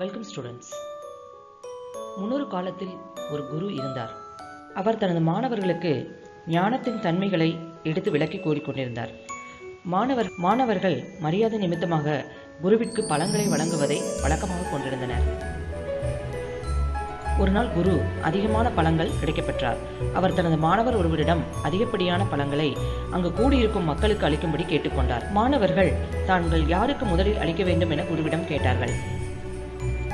Welcome students முன்னொரு காலத்தில் ஒரு குரு இருந்தார். அவர் தனது மாணவர்களுக்கு ஞானத்தின் தன்மைகளை எடுத்து விளக்கி கூறிக்கொண்டிருந்தார் மாணவர் மாணவர்கள் மரியாதை நிமித்தமாக குருவிற்கு பழங்களை வழங்குவதை வழக்கமாக கொண்டிருந்தனர். ஒரு நாள் குரு அதிகமான பழங்கள் கிடைக்கப்பெற்றார் அவர் தனது மாணவர் ஒருவரிடம் அதிகப்படியான பழங்களை அங்கு கூடியிருக்கும் மக்களுக்கு அளிக்கும்படி கேட்டுக்கொண்டார் மாணவர்கள் தாங்கள் யாருக்கு முதலில் அளிக்க வேண்டும் என குருவிடம் கேட்டார்கள்.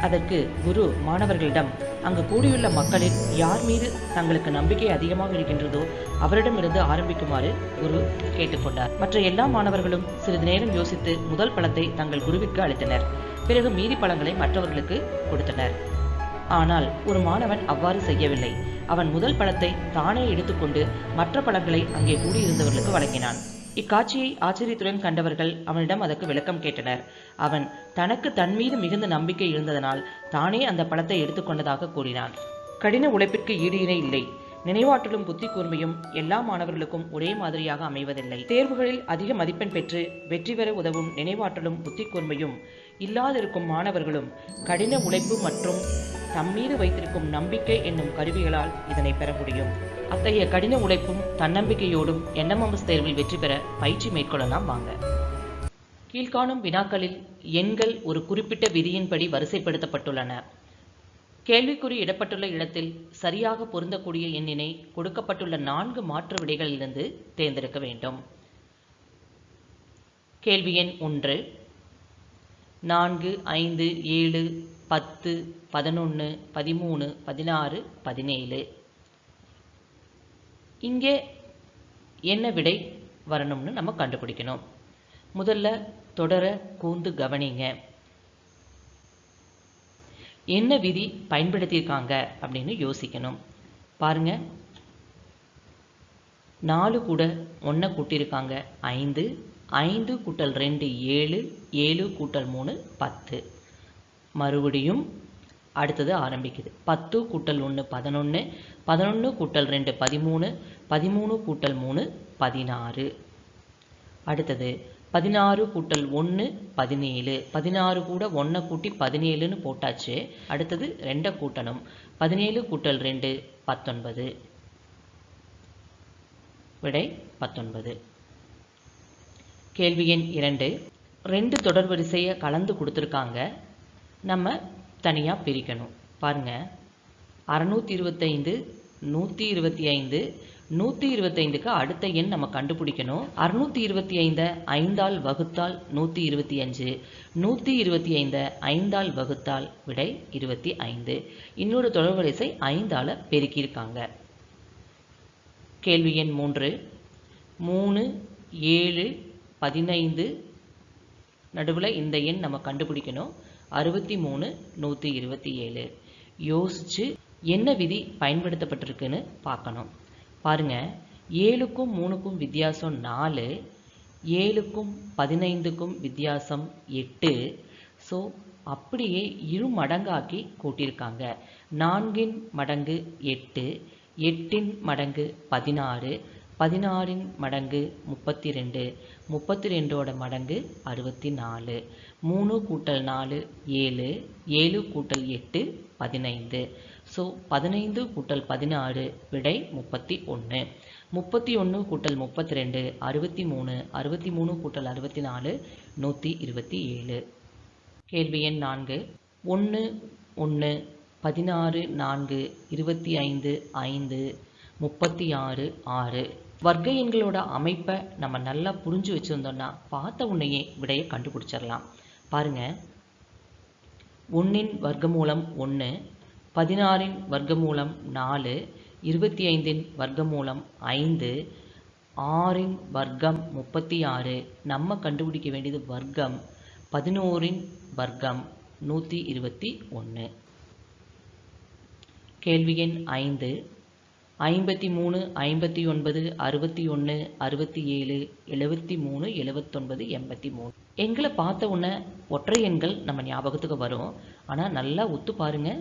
அதற்கு குரு மாணவர்களிடம் அங்கு கூடியுள்ள மக்களில் யார் மீது தங்களுக்கு நம்பிக்கை அதிகமாக இருக்கின்றதோ அவரிடமிருந்து ஆரம்பிக்குமாறு குரு கேட்டுக்கொண்டார். மற்ற எல்லா மாணவர்களும் சிறிது நேரம் யோசித்து முதல் பழத்தை தங்கள் குருவிற்கு அளித்தனர். பிறகு மீதி பழங்களை மற்றவர்களுக்கு கொடுத்தனர். ஆனால் ஒரு மாணவன் அவ்வாறு செய்யவில்லை. அவன் முதல் பழத்தை தானே எடுத்துக்கொண்டு மற்ற பழங்களை அங்கே கூடியிருந்தவர்களுக்கு வழங்கினான். இக்காட்சியை ஆச்சரியத்துடன் கண்டவர்கள் அவனிடம் அதற்கு விளக்கம் கேட்டனர். அவன் தனக்கு தன் மீது மிகுந்த நம்பிக்கை இருந்ததனால் தானே அந்த பழத்தை எடுத்துக்கொண்டதாக கூறினான். கடின உழைப்பிற்கு ஈடு இணை இல்லை. நினைவாற்றலும் புத்தி கூர்மையும் எல்லா மாணவர்களுக்கும் ஒரே மாதிரியாக அமைவதில்லை. தேர்வுகளில் அதிக மதிப்பெண் பெற்று வெற்றி பெற உதவும் நினைவாற்றலும் புத்தி கூர்மையும் இல்லாதிருக்கும் மாணவர்களும் கடின உழைப்பு மற்றும் தம்மீது வைத்திருக்கும் நம்பிக்கை என்னும் கருவிகளால் இதனை பெற முடியும். அத்தகைய கடின உழைப்பும் தன்னம்பிக்கையோடும் என்எம்எம்எஸ் தேர்வில் வெற்றி பெற பயிற்சி மேற்கொள்ளலாம் வாங்க. கீழ்காணும் வினாக்களில் எண்கள் ஒரு குறிப்பிட்ட விதியின்படி வரிசைப்படுத்தப்பட்டுள்ளன. கேள்விக்குறி இடப்பட்டுள்ள இடத்தில் சரியாக பொருந்தக்கூடிய எண்ணினை கொடுக்கப்பட்டுள்ள நான்கு மாற்று விடைகளிலிருந்து தேர்ந்தெடுக்க வேண்டும். கேள்வி எண் ஒன்று. நான்கு ஐந்து ஏழு பத்து பதினொன்று பதிமூணு பதினாறு பதினேழு. இங்கே என்ன விடை வரணும்னு நம்ம கண்டுபிடிக்கணும். முதல்ல தொடர கூந்து கவனிங்க. என்ன விதி பயன்படுத்தியிருக்காங்க அப்படின்னு யோசிக்கணும். பாருங்க. நாலு கூட ஒன்றை கூட்டியிருக்காங்க. ஐந்து. ஐந்து கூட்டல் ரெண்டு ஏழு. ஏழு கூட்டல் மூணு பத்து. மறுபடியும் அடுத்தது ஆரம்பிக்குது. பத்து கூட்டல் ஒன்று பதினொன்று பதினொன்று கூட்டல் ரெண்டு பதிமூணு பதிமூணு கூட்டல் மூணு பதினாறு. அடுத்தது பதினாறு கூட்டல் ஒன்று பதினேழு. பதினாறு கூட ஒன்றை கூட்டி பதினேழுன்னு போட்டாச்சு. அடுத்தது ரெண்டை கூட்டணும். பதினேழு கூட்டல் ரெண்டு பத்தொன்பது. விடை பத்தொன்பது. கேள்வி எண் இரண்டு. ரெண்டு தொடர் வரிசையை கலந்து கொடுத்துருக்காங்க. நம்ம தனியாக பிரிக்கணும். பாருங்கள் அறநூற்றி இருபத்தைந்து நூற்றி இருபத்தி ஐந்து நூற்றி இருபத்தைந்துக்கு அடுத்த எண் நம்ம கண்டுபிடிக்கணும். அறுநூற்றி இருபத்தி ஐந்தை ஐந்தால் வகுத்தால் நூற்றி இருபத்தி அஞ்சு நூற்றி இருபத்தி ஐந்தை ஐந்தால் வகுத்தால் விடை இருபத்தி ஐந்து இன்னொரு தொடர்வரிசை ஐந்தால் பெருக்கியிருக்காங்க. கேள்வி எண் மூன்று. மூணு ஏழு பதினைந்து. நடுவில் இந்த எண் நம்ம கண்டுபிடிக்கணும். அறுபத்தி மூணு நூற்றி இருபத்தி ஏழு. யோசித்து என்ன விதி பயன்படுத்தப்பட்டிருக்குன்னு பார்க்கணும். பாருங்க ஏழுக்கும் மூணுக்கும் வித்தியாசம் நாலு ஏழுக்கும் பதினைந்துக்கும் வித்தியாசம் எட்டு. ஸோ அப்படியே இரு மடங்காக்கி கூட்டியிருக்காங்க. நான்கின் மடங்கு எட்டு எட்டின் மடங்கு பதினாறு பதினாறின் மடங்கு முப்பத்தி ரெண்டு முப்பத்தி ரெண்டோட மடங்கு அறுபத்தி நாலு மூணு கூட்டல் நாலு ஏழு ஏழு கூட்டல் எட்டு பதினைந்து. ஸோ பதினைந்து கூட்டல் பதினாறு விடை முப்பத்தி ஒன்று முப்பத்தி ஒன்று கூட்டல் முப்பத்தி ரெண்டு அறுபத்தி மூணு அறுபத்தி மூணு கூட்டல் அறுபத்தி நாலு நூற்றி இருபத்தி ஏழு கேள்வி எண் நான்கு. ஒன்று ஒன்று பதினாறு நான்கு இருபத்தி ஐந்து ஐந்து முப்பத்தி ஆறு ஆறு. வர்க்க எண்களோட அமைப்பை நம்ம நல்லா புரிஞ்சு வச்சுருந்தோம்னா பார்த்த உன்னையே விடையை கண்டுபிடிச்சிடலாம். பாருங்கள் ஒன்றின் வர்க்கமூலம் ஒன்று பதினாறின் வர்க்கமூலம் நாலு இருபத்தி ஐந்தின் வர்க்கமூலம் ஐந்து ஆறின் வர்க்கம் முப்பத்தி ஆறு. நம்ம கண்டுபிடிக்க வேண்டியது வர்க்கம் பதினோரின் வர்க்கம் நூற்றி இருபத்தி ஒன்று கேள்வி எண் ஐந்து. ஐம்பத்தி மூணு ஐம்பத்தி ஒன்பது அறுபத்தி ஒன்று அறுபத்தி ஏழு எழுபத்தி மூணு எழுபத்தொன்பது எண்பத்தி மூணு. எண்களை பார்த்த உடனே ஒற்றை எண்கள் நம்ம ஞாபகத்துக்கு வரும். ஆனால் நல்லா ஒத்து பாருங்க.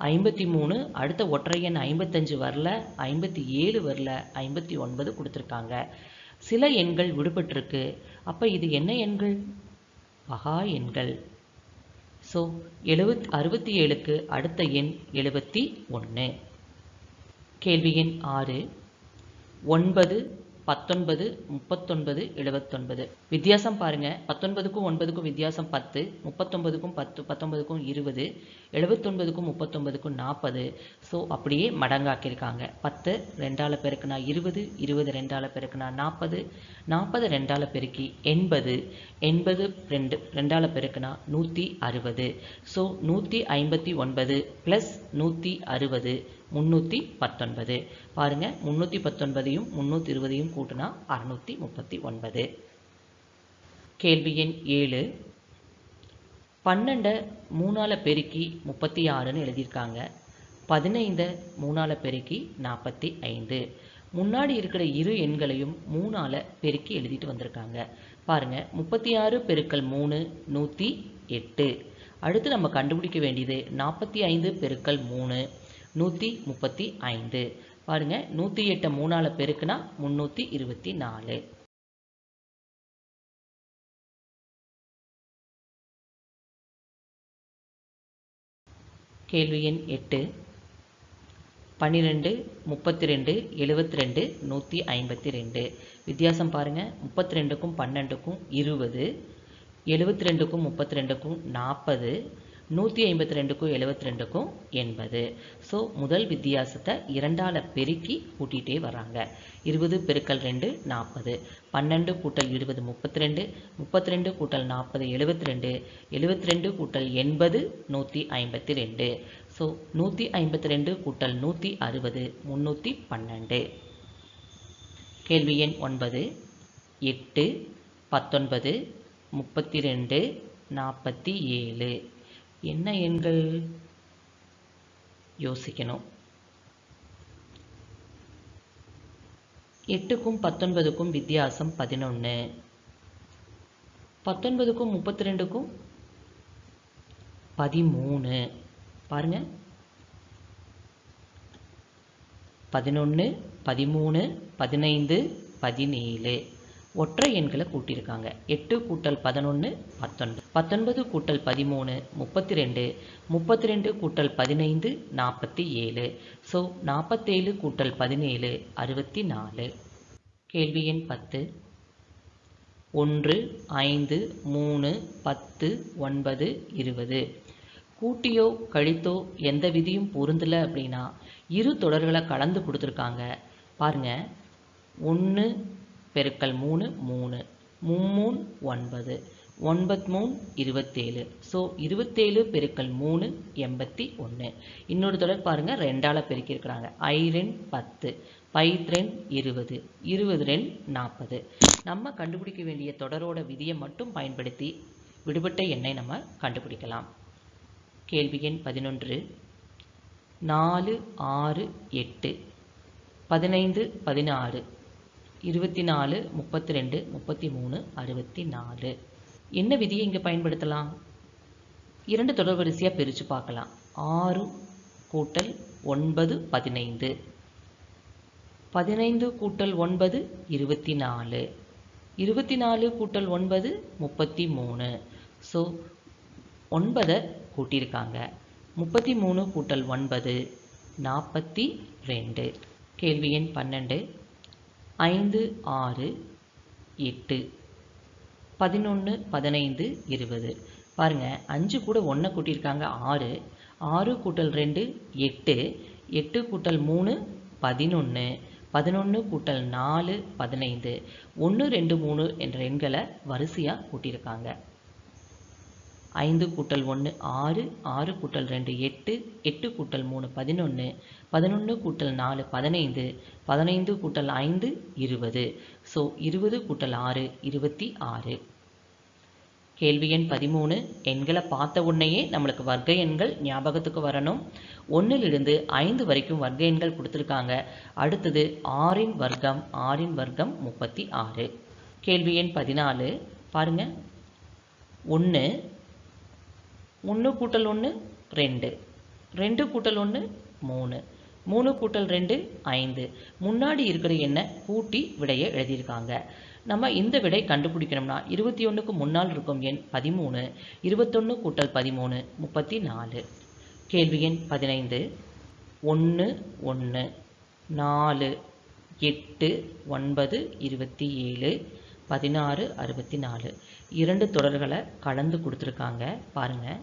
ஐம்பத்தி மூணு அடுத்த ஒற்றை எண் ஐம்பத்தஞ்சு வரல ஐம்பத்தி ஏழு வரல ஐம்பத்தி ஒன்பது கொடுத்துருக்காங்க. சில எண்கள் விடுபட்டிருக்கு. அப்போ இது என்ன எண்கள்? பகா எண்கள். ஸோ எழுபத் அறுபத்தி ஏழுக்கு அடுத்த எண் எழுபத்தி ஒன்று. கேள்வி எண் ஆறு ஒன்பது பத்தொன்பது முப்பத்தொன்பது எழுபத்தொன்பது வித்தியாசம் பாருங்க. பத்தொன்பதுக்கும் ஒன்பதுக்கும் வித்தியாசம் பத்து முப்பத்தொன்பதுக்கும் பத்து பத்தொன்பதுக்கும் இருபது எழுபத்தொன்பதுக்கும் முப்பத்தொன்பதுக்கும் நாற்பது ஸோ அப்படியே மடங்காக்கியிருக்காங்க. பத்து ரெண்டால பெருக்குனா இருபது இருபது ரெண்டால பெருக்குனா நாற்பது நாற்பது ரெண்டால பெருக்கி எண்பது எண்பது ரெண்டு ரெண்டால பெருக்குனா நூற்றி அறுபது. ஸோ நூற்றி ஐம்பத்தி ஒன்பது ப்ளஸ் நூற்றி அறுபது முந்நூற்றி பத்தொன்பது. பாருங்க முந்நூற்றி பத்தொன்பதையும் முந்நூற்றி இருபதையும் கூட்டினா அறுநூற்றி முப்பத்தி ஒன்பது. கேள்வி எண் ஏழு. பன்னெண்டை மூணால பெருக்கி முப்பத்தி ஆறுன்னு எழுதியிருக்காங்க. பதினைந்தை மூணால பெருக்கி நாற்பத்தி ஐந்து. முன்னாடி இருக்கிற இரு எண்களையும் மூணால பெருக்கி எழுதிட்டு வந்திருக்காங்க. பாருங்க முப்பத்தி ஆறு பெருக்கல் மூணு நூற்றி எட்டு. அடுத்து நம்ம கண்டுபிடிக்க வேண்டியது நாற்பத்தி ஐந்து பெருக்கல் மூணு. நூற்றி முப்பத்தி ஐந்து. பாருங்க நூற்றி எட்டை மூணால் பெருக்குனா முந்நூற்றி இருபத்தி நாலு. கேள்வி எண் எட்டு. பன்னிரெண்டு முப்பத்தி ரெண்டு எழுபத்தி ரெண்டு நூற்றி ஐம்பத்தி ரெண்டு. வித்தியாசம் பாருங்கள் முப்பத்தி ரெண்டுக்கும் பன்னெண்டுக்கும் இருபது எழுபத்தி ரெண்டுக்கும் முப்பத்தி ரெண்டுக்கும் நாற்பது நூற்றி ஐம்பத்தி ரெண்டுக்கும் எழுபத்தி ரெண்டுக்கும் எண்பது ஸோ முதல் வித்தியாசத்தை இரண்டால் பெருக்கி கூட்டிகிட்டே வராங்க இருபது பெருக்கல் ரெண்டு நாற்பது பன்னெண்டு கூட்டல் இருபது முப்பத்தி ரெண்டு முப்பத்தி ரெண்டு கூட்டல் நாற்பது எழுபத்தி ரெண்டு எழுபத்தி ரெண்டு கூட்டல் எண்பது நூற்றி ஐம்பத்தி ரெண்டு. ஸோ நூற்றி ஐம்பத்தி ரெண்டு கூட்டல் நூற்றி அறுபது முந்நூற்றி பன்னெண்டு. கேள்வி எண் ஒன்பது எட்டு பத்தொன்பது முப்பத்தி ரெண்டு நாற்பத்தி ஏழு. என்ன எண்கள் யோசிக்கணும்? எட்டுக்கும் பத்தொன்பதுக்கும் வித்தியாசம் பதினொன்று பத்தொன்பதுக்கும் முப்பத்தி ரெண்டுக்கும் பதிமூணு. பாருங்க. பதினொன்று பதிமூணு பதினைந்து பதினேழு. ஒற்றை எண்களை கூட்டியிருக்காங்க. எட்டு கூட்டல் பதினொன்று பத்தொன்பது. பத்தொன்பது கூட்டல் பதிமூணு முப்பத்தி ரெண்டு முப்பத்தி ரெண்டு கூட்டல் பதினைந்து நாற்பத்தி ஏழு. ஸோ நாற்பத்தேழு கூட்டல் பதினேழு அறுபத்தி நாலு கேள்வி எண் பத்து. ஒன்று ஐந்து மூணு பத்து ஒன்பது இருபது. கூட்டியோ கழித்தோ எந்த விதியும் பொருந்தலை அப்படின்னா இரு தொடர்களை கலந்து கொடுத்துருக்காங்க. பாருங்க. ஒன்று பெருக்கல் மூணு மூணு. மும்மூணு ஒன்பது. ஒன்பத் மூணு இருபத்தேழு. ஸோ இருபத்தேழு பெருக்கல் மூணு எண்பத்தி ஒன்று. இன்னொரு தொடர் பாருங்கள் ரெண்டால் பெருக்கியிருக்கிறாங்க. ஐ ரெண் பத்து பைத்ரெண் இருபது இருபது ரெண் நாற்பது. நம்ம கண்டுபிடிக்க வேண்டிய தொடரோட விதியை மட்டும் பயன்படுத்தி விடுபட்ட எண்ணை நம்ம கண்டுபிடிக்கலாம். கேள்வி எண் பதினொன்று. நாலு ஆறு எட்டு பதினைந்து பதினாறு இருபத்தி நாலு முப்பத்தி ரெண்டு முப்பத்தி மூணு அறுபத்தி நாலு. என்ன விதியை இங்கே பயன்படுத்தலாம்? இரண்டு தொடர் வரிசையாக பிரித்து பார்க்கலாம். ஆறு கூட்டல் ஒன்பது பதினைந்து. பதினைந்து கூட்டல் ஒன்பது இருபத்தி நாலு இருபத்தி நாலு கூட்டல் ஒன்பது முப்பத்தி மூணு ஸோ ஒன்பதை கூட்டியிருக்காங்க. முப்பத்தி மூணு கூட்டல் ஒன்பது நாற்பத்தி ரெண்டு. கேள்வி எண் பன்னெண்டு. ஐந்து ஆறு எட்டு. பதினொன்று பதினைந்து இருபது. பாருங்க அஞ்சு கூட ஒன்றை கூட்டியிருக்காங்க ஆறு. ஆறு கூட்டல் ரெண்டு எட்டு. எட்டு கூட்டல் மூணு பதினொன்று பதினொன்று கூட்டல் நாலு பதினைந்து. ஒன்று ரெண்டு மூணு என்ற எண்களை வரிசையாக கூட்டியிருக்காங்க. ஐந்து கூட்டல் ஒன்று ஆறு. ஆறு கூட்டல் ரெண்டு எட்டு. எட்டு கூட்டல் மூணு பதினொன்று பதினொன்று கூட்டல் நாலு பதினைந்து. பதினைந்து கூட்டல் ஐந்து இருபது. ஸோ இருபது கூட்டல் ஆறு இருபத்தி ஆறு. கேள்வி எண் பதிமூணு. எண்களை பார்த்த உடனேயே நம்மளுக்கு வர்க்க எண்கள் ஞாபகத்துக்கு வரணும். ஒன்றிலிருந்து ஐந்து வரைக்கும் வர்க்க எண்கள் கொடுத்துருக்காங்க. அடுத்தது ஆறின் வர்க்கம் ஆறின் வர்க்கம் முப்பத்தி ஆறு. கேள்வி எண் பதினாலு. பாருங்க. ஒன்று ஒன்று கூட்டல் ஒன்று ரெண்டு. ரெண்டு கூட்டல் ஒன்று மூணு. மூணு கூட்டல் ரெண்டு ஐந்து. முன்னாடி இருக்கிற எண்ணை கூட்டி விடையை எழுதியிருக்காங்க. நம்ம இந்த விடை கண்டுபிடிக்கணும்னா இருபத்தி ஒன்றுக்கு முன்னால் இருக்கும் எண் பதிமூணு இருபத்தொன்று கூட்டல் பதிமூணு முப்பத்தி நாலு கேள்வி எண் பதினைந்து. ஒன்று ஒன்று நாலு எட்டு ஒன்பது இருபத்தி ஏழு பதினாறு அறுபத்தி நாலு இரண்டு தொடர்களை கலந்து கொடுத்துருக்காங்க. பாருங்கள்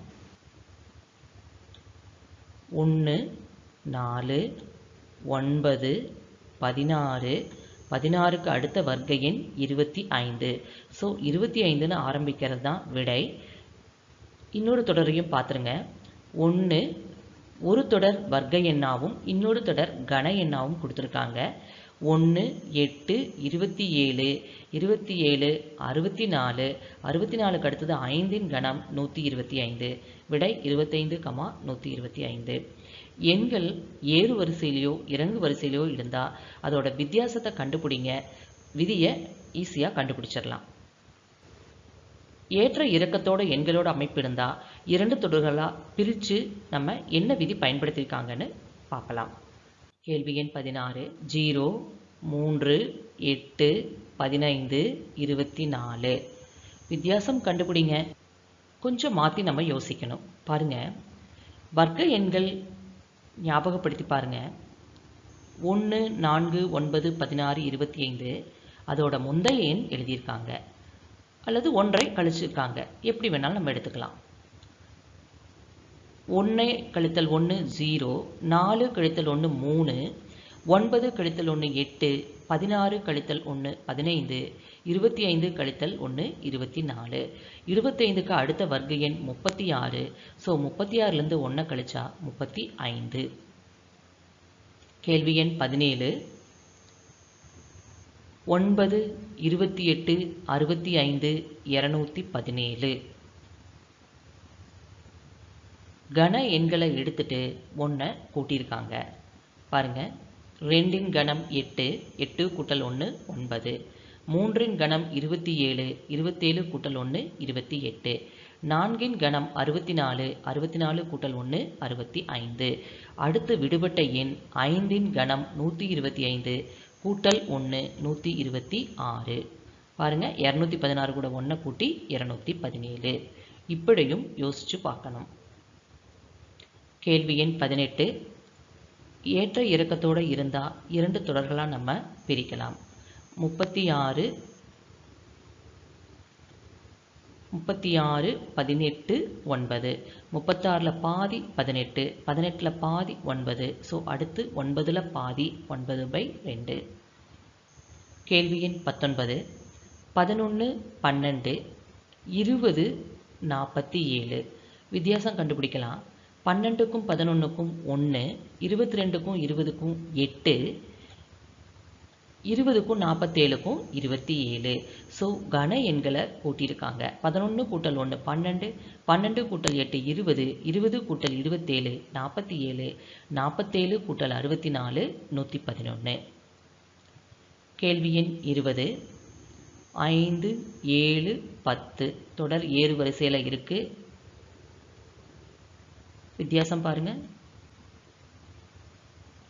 ஒன்று நாலு ஒன்பது பதினாறு பதினாறுக்கு அடுத்த வர்க்க எண் இருபத்தி ஐந்து. ஸோ இருபத்தி ஐந்துன்னு ஆரம்பிக்கிறது தான் விடை. இன்னொரு தொடரையும் பார்த்துருங்க. ஒன்று ஒரு தொடர் வர்க்க எண்ணாவும் இன்னொரு தொடர் கன எண்ணாவும் கொடுத்துருக்காங்க. ஒன்று எட்டு இருபத்தி ஏழு இருபத்தி ஏழு அறுபத்தி நாலு அறுபத்தி நாலுக்கு அடுத்தது ஐந்தின் கணம் நூற்றி இருபத்தி ஐந்து. விடை இருபத்தைந்து கமா நூற்றி இருபத்தி ஐந்து. எண்கள் ஏறு வரிசையிலையோ இறங்கு வரிசையிலையோ இருந்தால் அதோட வித்தியாசத்தை கண்டுபிடிங்க. விதியை ஈஸியாக கண்டுபிடிச்சிடலாம். ஏற்ற இறக்கத்தோட எண்களோட அமைப்பு இருந்தால் இரண்டு தொடர்களாக பிரித்து நம்ம என்ன விதி பயன்படுத்தியிருக்காங்கன்னு பார்க்கலாம். கேள்வி எண் பதினாறு ஜீரோ மூன்று எட்டு பதினைந்து இருபத்தி நாலு வித்தியாசம் கண்டுபிடிங்க. கொஞ்சம் மாற்றி நம்ம யோசிக்கணும். பாருங்கள் வர்க்க எண்கள் ஞாபகப்படுத்தி பாருங்கள் ஒன்று நான்கு ஒன்பது பதினாறு இருபத்தி ஐந்து அதோட முந்தைய எண் எழுதியிருக்காங்க. அல்லது ஒன்றை கழிச்சிருக்காங்க. எப்படி வேணாலும் நம்ம எடுத்துக்கலாம். ஒன்று கழித்தல் ஒன்று ஜீரோ. நாலு கழித்தல் ஒன்று மூணு. ஒன்பது கழித்தல் ஒன்று எட்டு பதினாறு கழித்தல் ஒன்று பதினைந்து இருபத்தி ஐந்து கழித்தல் ஒன்று இருபத்தி நாலு இருபத்தைந்துக்கு அடுத்த வர்க்க எண் முப்பத்தி ஆறு ஸோ முப்பத்தி ஆறுலேருந்து ஒன்றை கழிச்சா முப்பத்தி ஐந்து கேள்வி எண் பதினேழு. ஒன்பது இருபத்தி எட்டு அறுபத்தி ஐந்து இரநூத்தி பதினேழு. கன எண்களை எடுத்துட்டு ஒன்றை கூட்டியிருக்காங்க. பாருங்கள் ரெண்டின் கணம் எட்டு எட்டு கூட்டல் ஒன்று ஒன்பது. மூன்றின் கணம் இருபத்தி ஏழு இருபத்தேழு கூட்டல் ஒன்று இருபத்தி எட்டு. நான்கின் கணம் அறுபத்தி நாலு அறுபத்தி நாலு கூட்டல் ஒன்று அறுபத்தி ஐந்து. அடுத்து விடுபட்ட எண் ஐந்தின் கணம் நூற்றி இருபத்தி ஐந்து கூட்டல் ஒன்று நூற்றி இருபத்தி ஆறு. பாருங்கள் இரநூத்தி பதினாறு கூட ஒன்றை கூட்டி இரநூத்தி பதினேழு. இப்படியும் யோசித்து பார்க்கணும். கேள்வி எண் பதினெட்டு ஏற்ற இறக்கத்தோடு இருந்தால் இரண்டு தொடர்களாக நம்ம பிரிக்கலாம். முப்பத்தி ஆறு முப்பத்தி ஆறு பதினெட்டு ஒன்பது. முப்பத்தாறில் பாதி பதினெட்டு. பதினெட்டில் பாதி ஒன்பது. ஸோ அடுத்து ஒன்பதில் பாதி ஒன்பது பை ரெண்டு. கேள்வி எண் பத்தொன்பது. பதினொன்று பன்னெண்டு. இருபது நாற்பத்தி ஏழு. வித்தியாசம் கண்டுபிடிக்கலாம். பன்னெண்டுக்கும் பதினொன்றுக்கும் ஒன்று இருபத்தி ரெண்டுக்கும் இருபதுக்கும் எட்டு இருபதுக்கும் நாற்பத்தேழுக்கும் இருபத்தி ஏழு ஸோ கன எண்களை கூட்டியிருக்காங்க. பதினொன்று கூட்டல் ஒன்று பன்னெண்டு பன்னெண்டு கூட்டல் எட்டு இருபது இருபது கூட்டல் இருபத்தேழு நாற்பத்தி ஏழு நாற்பத்தேழு கூட்டல் அறுபத்தி நாலு நூற்றி பதினொன்று கேள்வி எண் இருபது. ஐந்து ஏழு பத்து. தொடர் ஏறு வரிசையில் இருக்குது வித்தியாசம் பாருங்க.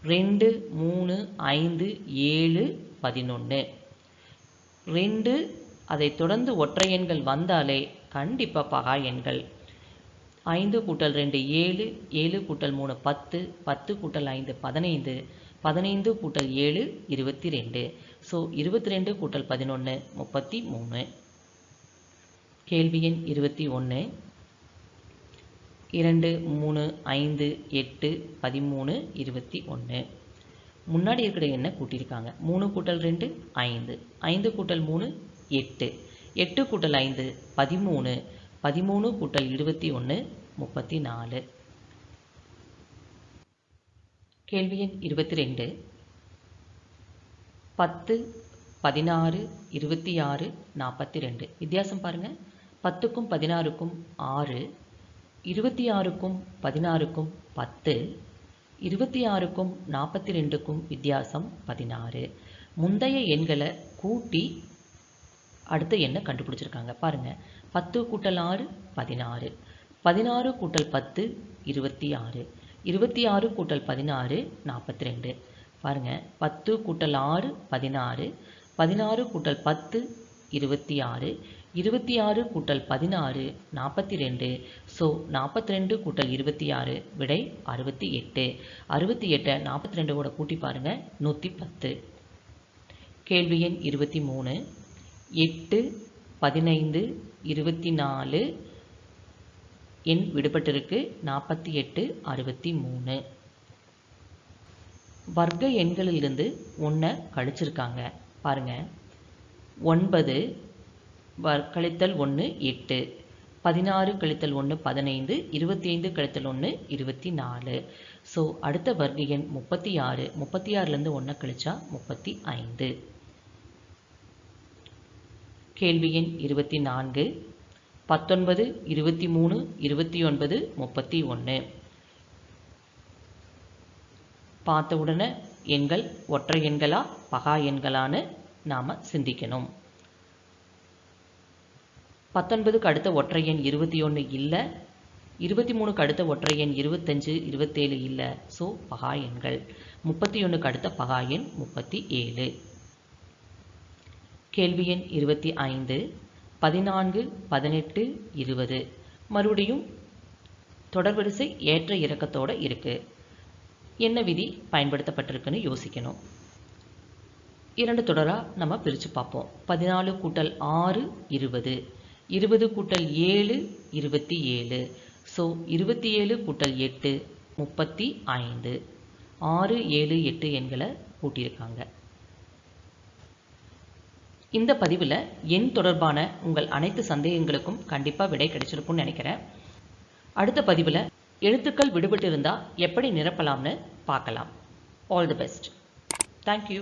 ரெண்டு மூணு ஐந்து ஏழு பதினொன்று ரெண்டு அதை தொடர்ந்து ஒற்றை எண்கள் வந்தாலே கண்டிப்பாக பகா எண்கள். ஐந்து கூட்டல் ரெண்டு ஏழு ஏழு கூட்டல் மூணு பத்து பத்து கூட்டல் ஐந்து பதினைந்து பதினைந்து கூட்டல் ஏழு இருபத்தி ரெண்டு ஸோ இருபத்தி ரெண்டு கூட்டல் பதினொன்று முப்பத்தி மூணு. கேள்வி எண் இருபத்தி ஒன்று இரண்டு மூணு ஐந்து எட்டு பதிமூணு இருபத்தி ஒன்று முன்னாடி இருக்கிற எண்ணை கூட்டியிருக்காங்க. மூணு கூட்டல் ரெண்டு ஐந்து. ஐந்து கூட்டல் மூணு எட்டு. எட்டு கூட்டல் ஐந்து பதிமூணு. பதிமூணு கூட்டல் இருபத்தி ஒன்று முப்பத்தி நாலு. கேள்வி எண் இருபத்தி ரெண்டு. பத்து பதினாறு இருபத்தி ஆறு நாற்பத்தி ரெண்டு. வித்தியாசம் பாருங்கள் பத்துக்கும் பதினாறுக்கும் ஆறு. இருபத்தி ஆறுக்கும் பதினாறுக்கும் பத்து இருபத்தி ஆறுக்கும் நாற்பத்தி ரெண்டுக்கும் வித்தியாசம் பதினாறு. முந்தைய எண்களை கூட்டி அடுத்த எண்ணை கண்டுபிடிச்சிருக்காங்க. பாருங்கள் பத்து கூட்டல் ஆறு பதினாறு. பதினாறு கூட்டல் பத்து இருபத்தி ஆறு இருபத்தி ஆறு கூட்டல் பதினாறு நாற்பத்தி ரெண்டு பாருங்கள் பத்து கூட்டல் ஆறு பதினாறு. பதினாறு கூட்டல் பத்து இருபத்தி ஆறு இருபத்தி ஆறு கூட்டல் பதினாறு நாற்பத்தி ரெண்டு. ஸோ நாற்பத்தி ரெண்டு கூட்டல் இருபத்தி ஆறு விடை அறுபத்தி எட்டு. அறுபத்தி எட்டை நாற்பத்தி ரெண்டு கூட கூட்டி பாருங்கள் நூற்றி பத்து. கேள்வி எண் இருபத்தி மூணு. எட்டு பதினைந்து இருபத்தி நாலு எண் விடுபட்டிருக்கு நாற்பத்தி எட்டு அறுபத்தி மூணு. வர்க்க எண்களிலிருந்து ஒன்றை கழிச்சிருக்காங்க. பாருங்கள் ஒன்பது கழித்தல் ஒன்று எட்டு. பதினாறு கழித்தல் ஒன்று பதினைந்து. இருபத்தி ஐந்து கழித்தல் ஒன்று இருபத்தி நாலு ஸோ அடுத்த வர்க்க எண் முப்பத்தி ஆறு முப்பத்தி ஆறுலேருந்து ஒன்றை கழிச்சா முப்பத்தி ஐந்து. கேள்வி எண் இருபத்தி நான்கு பத்தொன்பது இருபத்தி மூணு இருபத்தி ஒன்பது முப்பத்தி ஒன்று பார்த்த உடனே எண்கள் ஒற்றை எண்களா பகா எண்களான்னு நாம் சிந்திக்கணும். பத்தொன்பதுக்கு அடுத்த ஒற்றை எண் இருபத்தி ஒன்று இல்லை. இருபத்தி மூணுக்கு அடுத்த ஒற்றை எண் இருபத்தஞ்சு இருபத்தேழு இல்லை. ஸோ பகா எண்கள். முப்பத்தி ஒன்றுக்கு அடுத்த பகா எண் முப்பத்தி ஏழு. கேள்வி எண் இருபத்தி ஐந்து. பதினான்கு பதினெட்டு இருபது. மறுபடியும் தொடர்வரிசை ஏற்ற இறக்கத்தோடு இருக்குது என்ன விதி பயன்படுத்தப்பட்டிருக்குன்னு யோசிக்கணும். இரண்டு தொடராக நம்ம பிரித்து பார்ப்போம். பதினாலு கூட்டல் ஆறு இருபது. இருபது கூட்டல் ஏழு இருபத்தி ஏழு. ஸோ இருபத்தி ஏழு கூட்டல் எட்டு முப்பத்தி ஐந்து. ஆறு ஏழு எட்டு எண்களை கூட்டியிருக்காங்க. இந்த பதிவில் எண் தொடர்பான உங்கள் அனைத்து சந்தேகங்களுக்கும் கண்டிப்பாக விடை கிடைச்சிருக்கும்னு நினைக்கிறேன். அடுத்த பதிவில் எழுத்துக்கள் விடுபட்டு இருந்தால் எப்படி நிரப்பலாம்னு பார்க்கலாம். All the best thank you